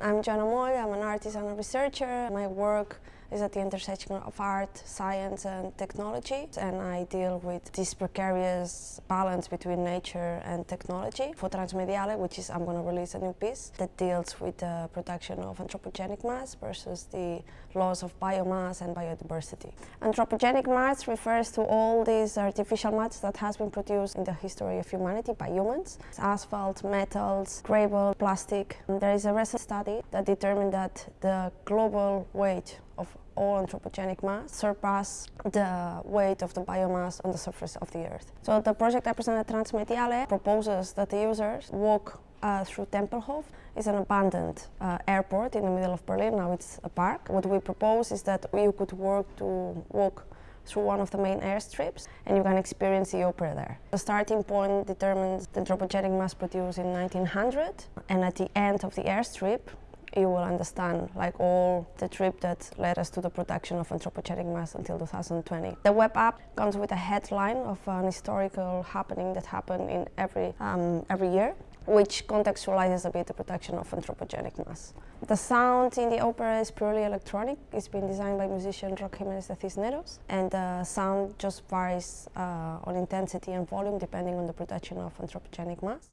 I'm Joana Moll, I'm an artist and a researcher. My work is at the intersection of art, science and technology and I deal with this precarious balance between nature and technology. For Transmediale, which is I'm going to release a new piece that deals with the production of anthropogenic mass versus the loss of biomass and biodiversity. Anthropogenic mass refers to all these artificial mass that has been produced in the history of humanity by humans. It's Asphalt, metals, gravel, plastic. And there is a recent study that determined that the global weight of all anthropogenic mass surpass the weight of the biomass on the surface of the earth. So the project I presented Transmediale proposes that the users walk uh, through Tempelhof. It's an abandoned uh, airport in the middle of Berlin, now it's a park. What we propose is that you could work to walk through one of the main airstrips and you can experience the opera there. The starting point determines the anthropogenic mass produced in 1900 and at the end of the airstrip you will understand like all the trip that led us to the production of anthropogenic mass until 2020. The web app comes with a headline of an historical happening that happened in every, um, every year which contextualizes a bit the production of anthropogenic mass. The sound in the opera is purely electronic. It's been designed by musician Roque Jimenez de Cisneros and the sound just varies uh, on intensity and volume depending on the production of anthropogenic mass.